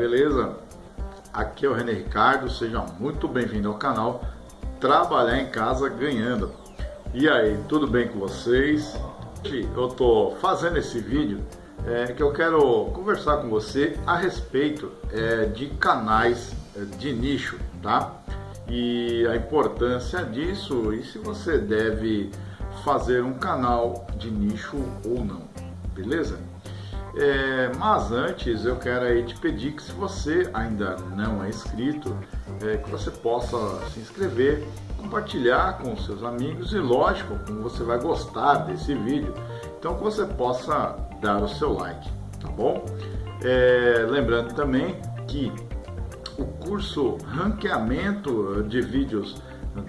beleza? Aqui é o René Ricardo, seja muito bem-vindo ao canal Trabalhar em Casa Ganhando. E aí, tudo bem com vocês? Eu tô fazendo esse vídeo é, que eu quero conversar com você a respeito é, de canais é, de nicho, tá? E a importância disso e se você deve fazer um canal de nicho ou não, beleza? É, mas antes eu quero aí te pedir que se você ainda não é inscrito, é, que você possa se inscrever, compartilhar com seus amigos e lógico, como você vai gostar desse vídeo, então que você possa dar o seu like, tá bom? É, lembrando também que o curso Ranqueamento de Vídeos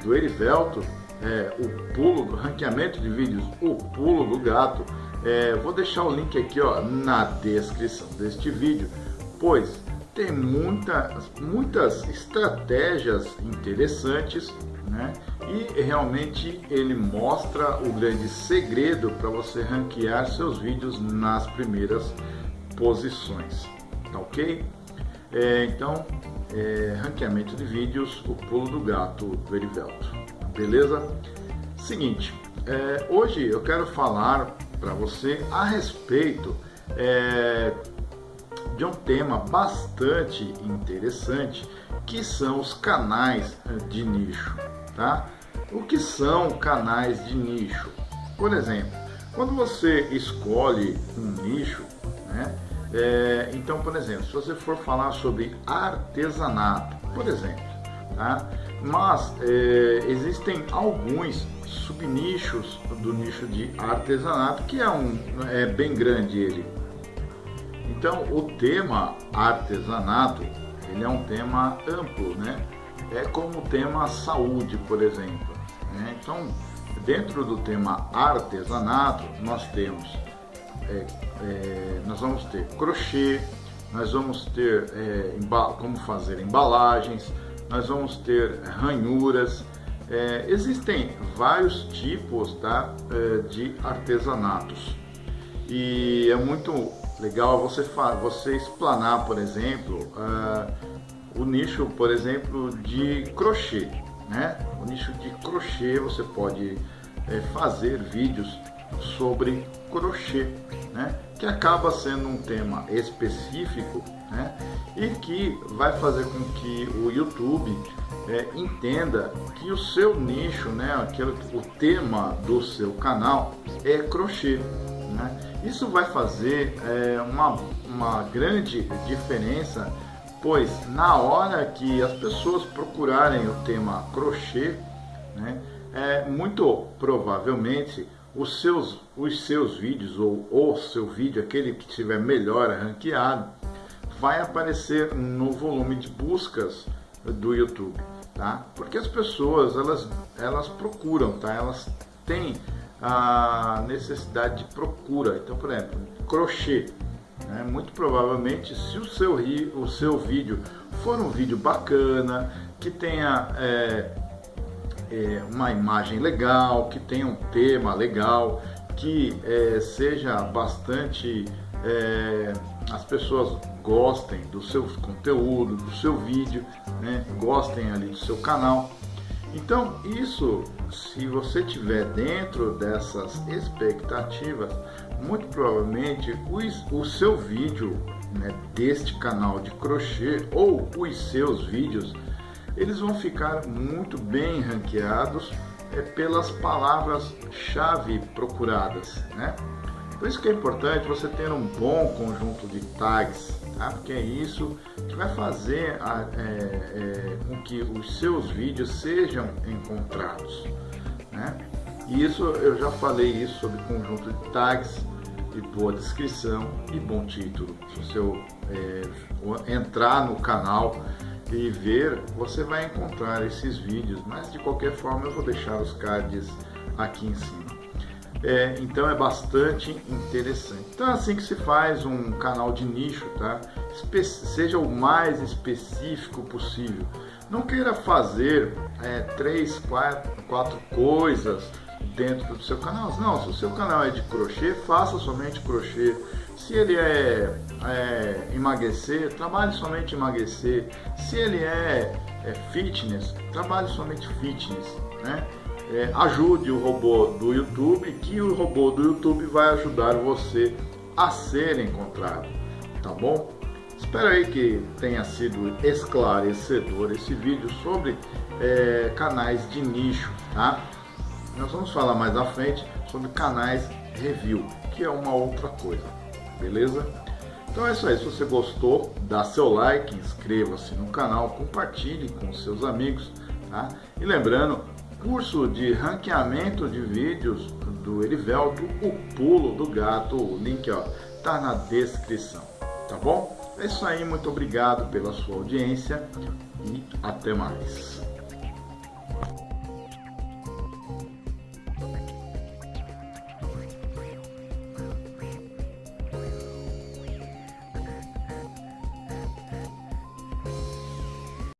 do Erivelto, é, o pulo do ranqueamento de vídeos, o pulo do gato, é, vou deixar o link aqui ó, na descrição deste vídeo, pois tem muitas, muitas estratégias interessantes né? e realmente ele mostra o grande segredo para você ranquear seus vídeos nas primeiras posições, tá ok? É, então, é, ranqueamento de vídeos, o pulo do gato do Erivelto, beleza? Seguinte, é, hoje eu quero falar para você a respeito é, de um tema bastante interessante que são os canais de nicho, tá? O que são canais de nicho? Por exemplo, quando você escolhe um nicho, né? É, então, por exemplo, se você for falar sobre artesanato, por exemplo, tá? Mas é, existem alguns subnichos do nicho de artesanato, que é, um, é bem grande ele. Então, o tema artesanato, ele é um tema amplo, né? É como o tema saúde, por exemplo. Né? Então, dentro do tema artesanato, nós temos, é, é, nós vamos ter crochê, nós vamos ter é, como fazer embalagens, nós vamos ter ranhuras, é, existem vários tipos tá, é, de artesanatos e é muito legal você, você explanar, por exemplo, uh, o nicho, por exemplo, de crochê. Né? O nicho de crochê você pode é, fazer vídeos sobre crochê, né? Que acaba sendo um tema específico né? e que vai fazer com que o YouTube é, entenda que o seu nicho, né, aquele, o tema do seu canal é crochê. Né? Isso vai fazer é, uma, uma grande diferença, pois na hora que as pessoas procurarem o tema crochê, né, é, muito provavelmente os seus, os seus vídeos ou o seu vídeo, aquele que estiver melhor ranqueado, vai aparecer no volume de buscas do YouTube, tá? Porque as pessoas, elas, elas procuram, tá? Elas têm a necessidade de procura. Então, por exemplo, crochê. Né? Muito provavelmente, se o seu, o seu vídeo for um vídeo bacana, que tenha é, é, uma imagem legal, que tenha um tema legal, que é, seja bastante é, as pessoas gostem do seu conteúdo, do seu vídeo, né? gostem ali do seu canal. Então, isso, se você tiver dentro dessas expectativas, muito provavelmente o, o seu vídeo né, deste canal de crochê ou os seus vídeos, eles vão ficar muito bem ranqueados é, pelas palavras-chave procuradas, né? Por isso que é importante você ter um bom conjunto de tags, tá? porque é isso que vai fazer a, é, é, com que os seus vídeos sejam encontrados. Né? E isso eu já falei isso sobre conjunto de tags e boa descrição e bom título. Se você é, entrar no canal e ver, você vai encontrar esses vídeos, mas de qualquer forma eu vou deixar os cards aqui em cima. É, então é bastante interessante. Então é assim que se faz um canal de nicho, tá? Espe seja o mais específico possível. Não queira fazer é, três, quatro, quatro coisas dentro do seu canal. Não, se o seu canal é de crochê, faça somente crochê. Se ele é, é emagrecer, trabalhe somente emagrecer. Se ele é, é fitness, trabalhe somente fitness. Né? É, ajude o robô do YouTube, que o robô do YouTube vai ajudar você a ser encontrado, tá bom? Espero aí que tenha sido esclarecedor esse vídeo sobre é, canais de nicho, tá? Nós vamos falar mais à frente sobre canais review, que é uma outra coisa, beleza? Então é isso aí, se você gostou, dá seu like, inscreva-se no canal, compartilhe com seus amigos, tá? E lembrando, curso de ranqueamento de vídeos do Erivelto, o pulo do gato, o link ó, tá na descrição, tá bom? É isso aí, muito obrigado pela sua audiência e até mais.